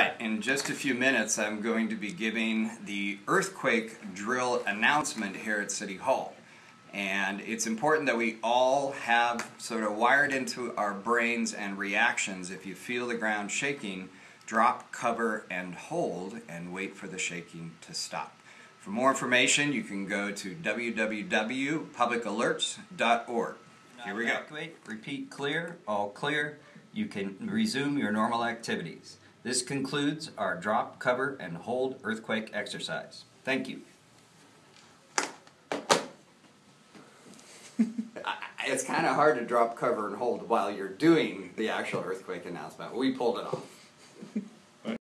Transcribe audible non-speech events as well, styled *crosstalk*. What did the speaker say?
right, in just a few minutes, I'm going to be giving the earthquake drill announcement here at City Hall. And it's important that we all have sort of wired into our brains and reactions. If you feel the ground shaking, drop, cover, and hold, and wait for the shaking to stop. For more information, you can go to www.publicalerts.org. Here we go. Evacuate, repeat clear, all clear. You can resume your normal activities. This concludes our drop, cover, and hold earthquake exercise. Thank you. *laughs* It's kind of hard to drop, cover, and hold while you're doing the actual earthquake announcement. We pulled it off.